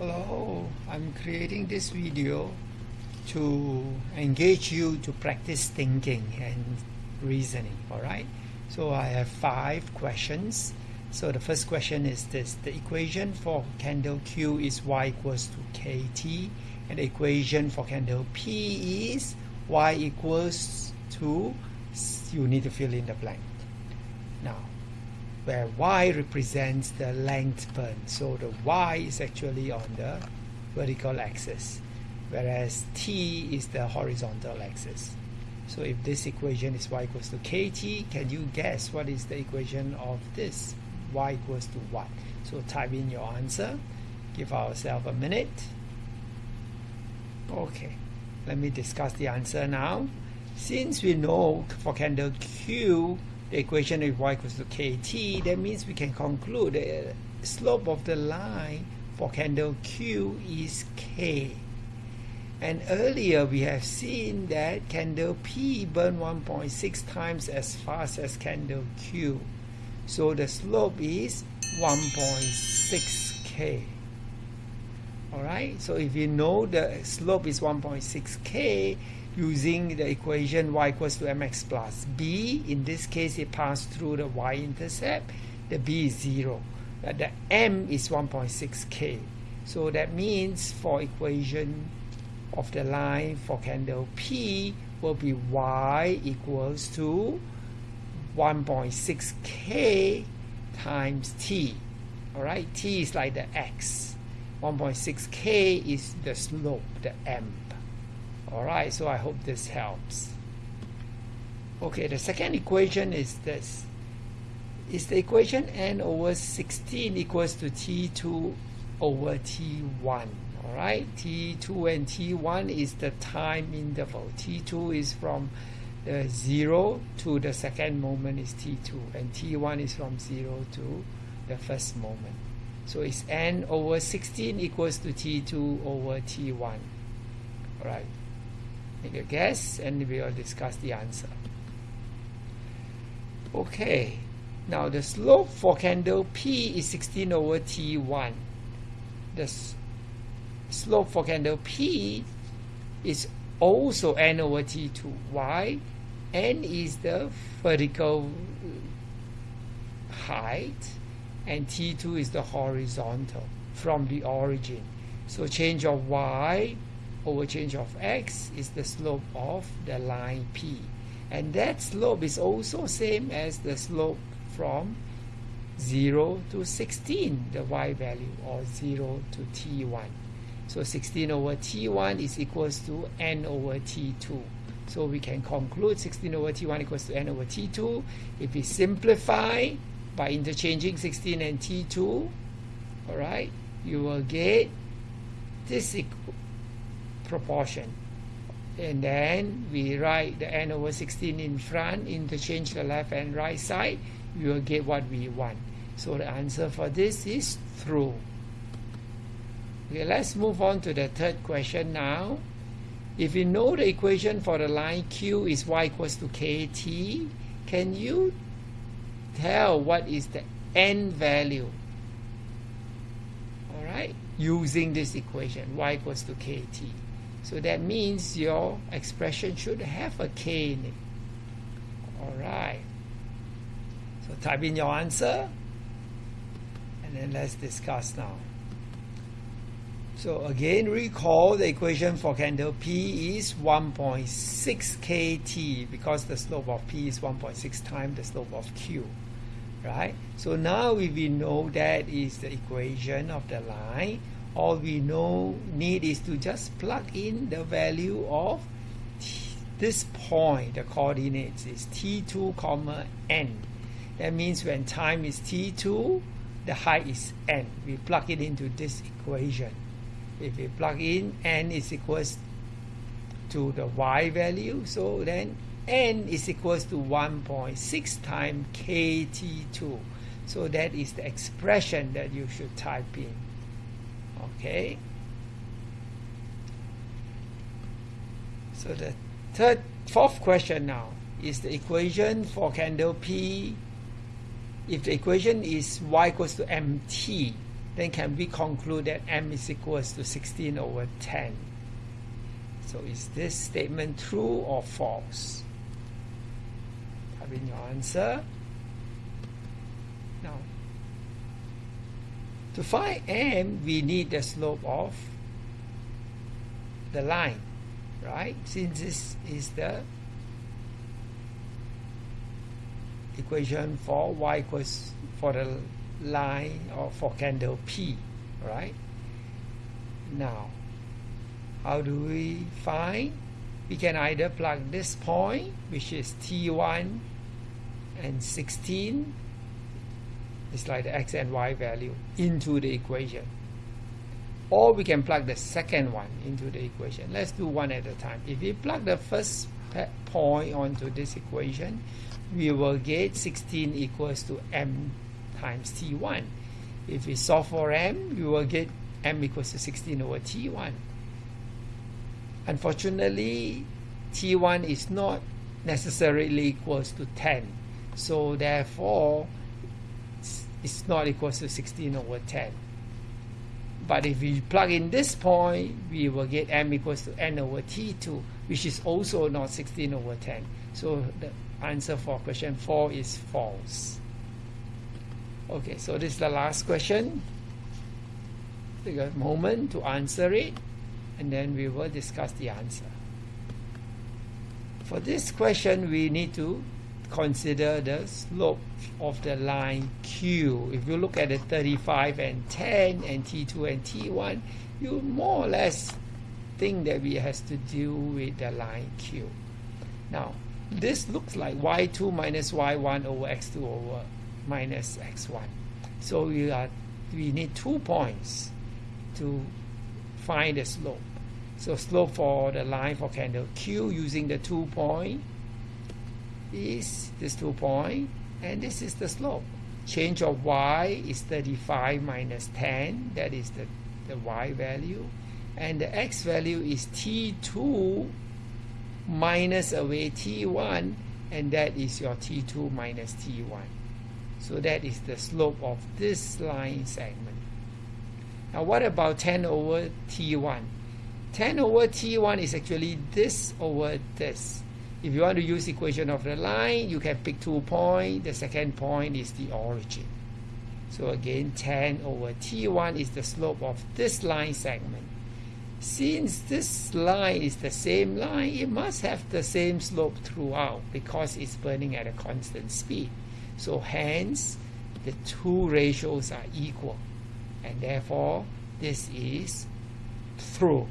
Hello, I'm creating this video to engage you to practice thinking and reasoning, alright? So I have five questions. So the first question is this, the equation for candle Q is y equals to KT and the equation for candle P is y equals to, you need to fill in the blank. Now, where y represents the length burned. So the y is actually on the vertical axis, whereas t is the horizontal axis. So if this equation is y equals to kt, can you guess what is the equation of this? y equals to what? So type in your answer. Give ourselves a minute. Okay, let me discuss the answer now. Since we know for candle Q the equation of y equals to kt, that means we can conclude the slope of the line for candle Q is k. And earlier we have seen that candle P burn 1.6 times as fast as candle Q. So the slope is 1.6k. Alright, so if you know the slope is 1.6k, using the equation y equals to mx plus b. In this case, it passed through the y-intercept. The b is 0. The m is 1.6k. So that means for equation of the line for candle P will be y equals to 1.6k times t. Alright, t is like the x. 1.6k is the slope, the m. Alright, so I hope this helps. Okay, the second equation is this. Is the equation n over 16 equals to t2 over t1. Alright, t2 and t1 is the time interval. t2 is from the 0 to the second moment is t2 and t1 is from 0 to the first moment. So it's n over 16 equals to t2 over t1. Alright make a guess and we will discuss the answer. Okay now the slope for candle P is 16 over T1 the slope for candle P is also N over T2 why? N is the vertical uh, height and T2 is the horizontal from the origin. So change of Y over change of x is the slope of the line P. And that slope is also same as the slope from 0 to 16, the y value, or 0 to t1. So 16 over t1 is equals to n over t2. So we can conclude 16 over t1 equals to n over t2. If we simplify by interchanging 16 and t2, all right, you will get this proportion. And then we write the n over 16 in front interchange the left and right side we will get what we want. So the answer for this is true okay let's move on to the third question now. If you know the equation for the line q is y equals to kt can you tell what is the n value? All right using this equation y equals to kt so that means your expression should have a K in it. Alright. So type in your answer and then let's discuss now. So again, recall the equation for candle P is 1.6 KT because the slope of P is 1.6 times the slope of Q. Right? So now we know that is the equation of the line, all we know need is to just plug in the value of this point. The coordinates is t2 comma n. That means when time is t2 the height is n. We plug it into this equation. If we plug in n is equals to the y value so then n is equals to 1.6 times kt2 so that is the expression that you should type in okay. So the third fourth question now is the equation for candle P. If the equation is y equals to mt then can we conclude that m is equals to 16 over 10 so is this statement true or false? Type in your answer. Now to find m we need the slope of the line right? Since this is the equation for y equals for the line or for candle P right? Now how do we find? We can either plug this point which is T1 and 16 it's like the x and y value into the equation. Or we can plug the second one into the equation. Let's do one at a time. If we plug the first point onto this equation we will get 16 equals to m times t1 if we solve for m we will get m equals to 16 over t1 unfortunately t1 is not necessarily equals to 10 so therefore it's not equal to 16 over 10 but if we plug in this point we will get m equals to n over t2 which is also not 16 over 10 so the answer for question 4 is false. Okay so this is the last question. Take a moment to answer it and then we will discuss the answer. For this question we need to consider the slope of the line Q. If you look at the 35 and 10 and T2 and T1, you more or less think that we has to deal with the line Q. Now, this looks like y2 minus y1 over x2 over minus x1. So we, are, we need two points to find the slope. So slope for the line for candle Q using the two point is this two point and this is the slope. Change of y is 35 minus 10 that is the, the y value. And the x value is t2 minus away t1 and that is your t2 minus t1 so that is the slope of this line segment. Now what about 10 over t1 10 over t1 is actually this over this if you want to use equation of the line, you can pick two points. The second point is the origin. So again, 10 over T1 is the slope of this line segment. Since this line is the same line, it must have the same slope throughout because it's burning at a constant speed. So hence, the two ratios are equal. And therefore, this is true.